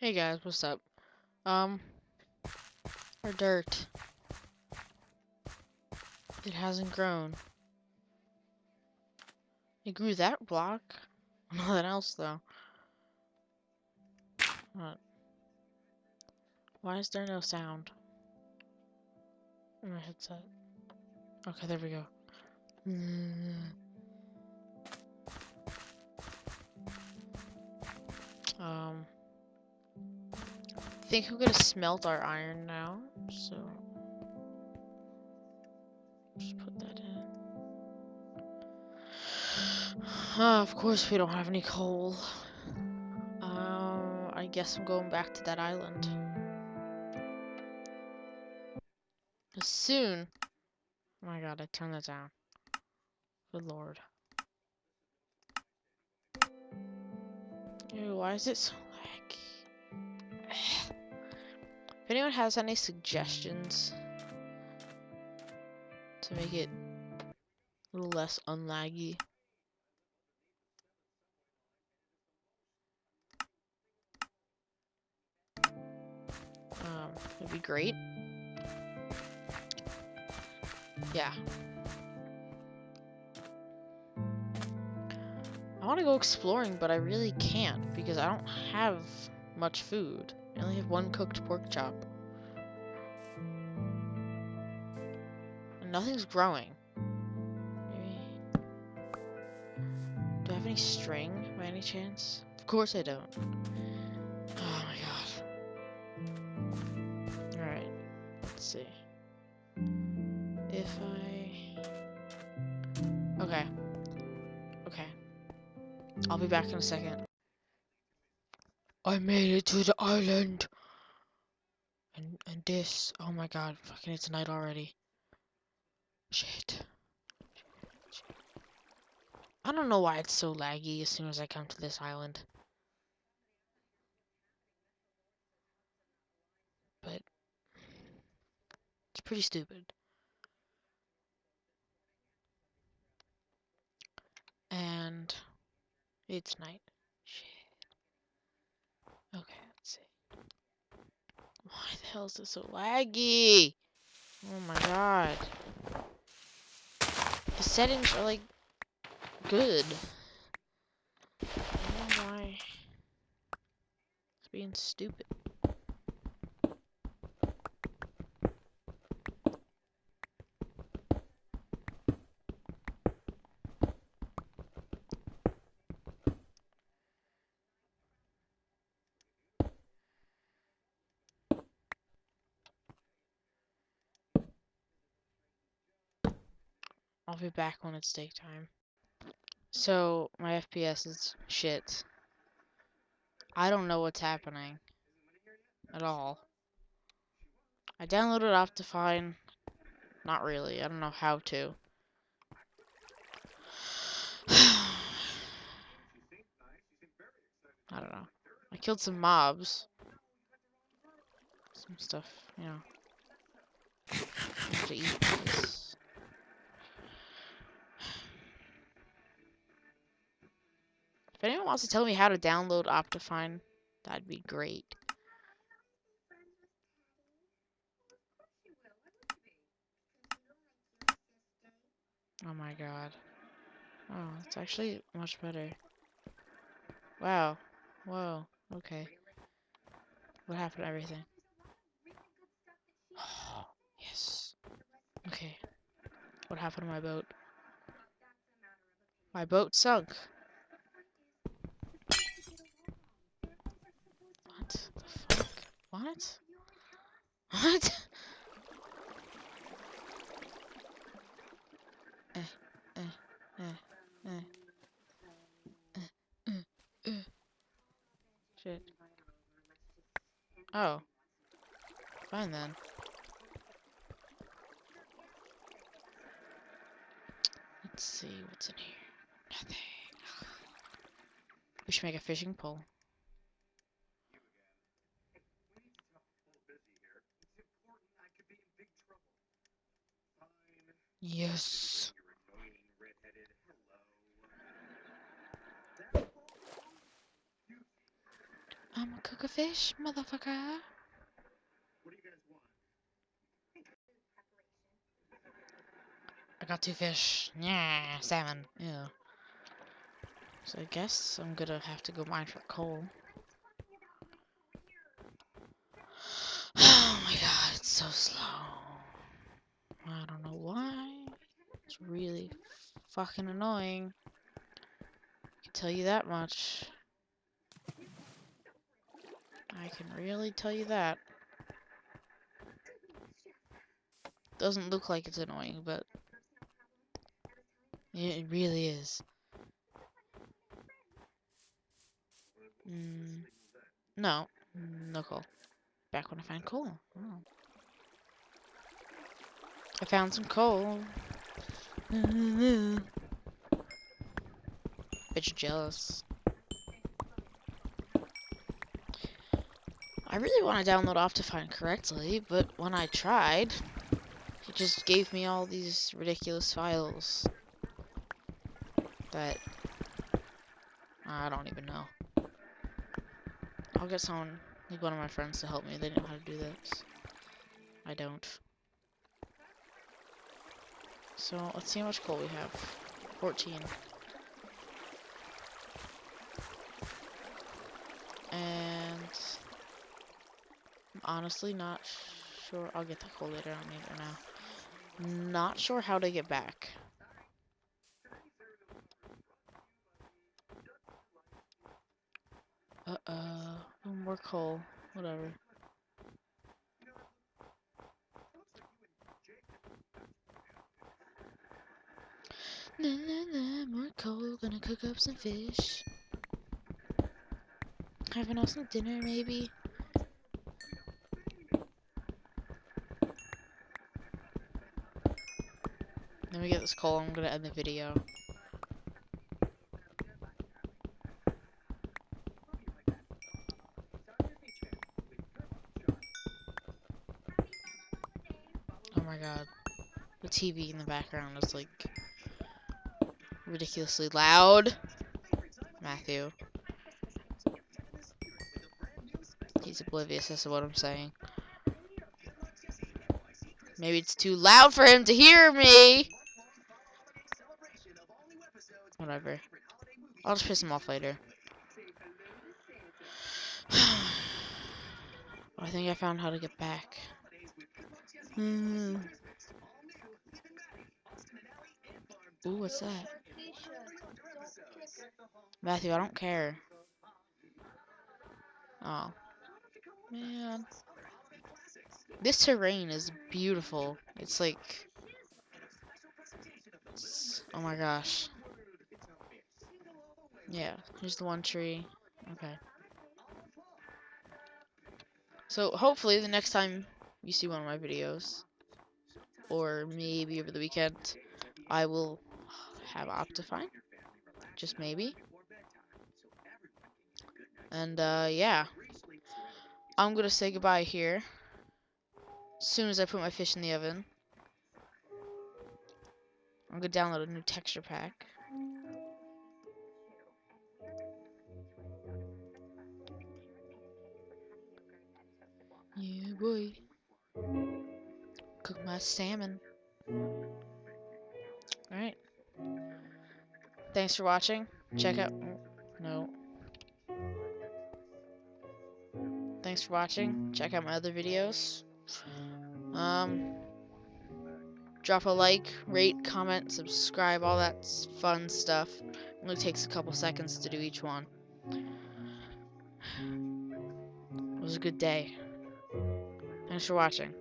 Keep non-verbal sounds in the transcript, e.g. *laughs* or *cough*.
Hey guys, what's up? Um, our dirt. It hasn't grown. It grew that block. *laughs* Nothing else though. What? Why is there no sound? in my headset. Okay, there we go. Um, I think we're gonna smelt our iron now, so just put that in. Uh, of course, we don't have any coal. Uh, I guess I'm going back to that island. Soon. Oh my god, I turned that down. Good lord. Ew, why is it so laggy? If anyone has any suggestions to make it a little less unlaggy, um, it'd be great. Yeah. I want to go exploring, but I really can't because I don't have much food. I only have one cooked pork chop. And nothing's growing. Maybe... Do I have any string by any chance? Of course I don't. Oh my god. Alright. Let's see. If I... Okay. Okay. I'll be back in a second. I made it to the island! And, and this, oh my god, fucking it's night already. Shit. I don't know why it's so laggy as soon as I come to this island. But, it's pretty stupid. And it's night. Okay, let's see. Why the hell is this so laggy? Oh my god. The settings are like good. I don't know why it's being stupid. I'll be back when it's daytime. So, my FPS is shit. I don't know what's happening. At all. I downloaded Optifine. Not really. I don't know how to. *sighs* I don't know. I killed some mobs. Some stuff, you know. To eat this. If anyone wants to tell me how to download Optifine, that'd be great. Oh my god. Oh, it's actually much better. Wow. Whoa. Okay. What happened to everything? *gasps* Yes. Okay. What happened to my boat? My boat sunk. What the fuck? What? What? Eh, eh, eh, eh. Eh, eh, eh. Shit. Oh. Fine then. Let's see what's in here. Nothing. We should make a fishing pole. Yes. I'm a cook a fish, motherfucker. I got two fish. Yeah, salmon. Yeah. So I guess I'm gonna have to go mine for coal. *sighs* Oh my god, it's so slow. I don't know why. It's really fucking annoying. I can tell you that much. I can really tell you that. Doesn't look like it's annoying, but it really is. Mm, no, no coal. Back when I found coal. Oh. I found some coal. You're jealous. I really want to download Optifine correctly, but when I tried, it just gave me all these ridiculous files that I don't even know. I'll get someone, like one of my friends to help me. They know how to do this. I don't. So, let's see how much coal we have. 14. And... I'm honestly not sure. I'll get the coal later. I don't need it now. Not sure how to get back. Uh-uh. More coal. Whatever. Na na na, more coal, gonna cook up some fish. Have an awesome dinner, maybe? Let me get this coal, I'm gonna end the video. Oh my god. The TV in the background is like ridiculously loud. Matthew. He's oblivious as to what I'm saying. Maybe it's too loud for him to hear me. Whatever. I'll just piss him off later. *sighs* I think I found how to get back. Hmm. Ooh, what's that? Matthew, I don't care. Oh. Man. This terrain is beautiful. It's like... It's, oh my gosh. Yeah, here's the one tree. Okay. So, hopefully, the next time you see one of my videos, or maybe over the weekend, I will have Optifine. Just maybe. And, uh, yeah. I'm gonna say goodbye here. As soon as I put my fish in the oven. I'm gonna download a new texture pack. Yeah, boy. Cook my salmon. Alright. Thanks for watching. Check out... No. Thanks for watching. Check out my other videos. Um... Drop a like, rate, comment, subscribe, all that fun stuff. It only takes a couple seconds to do each one. It was a good day. Thanks for watching.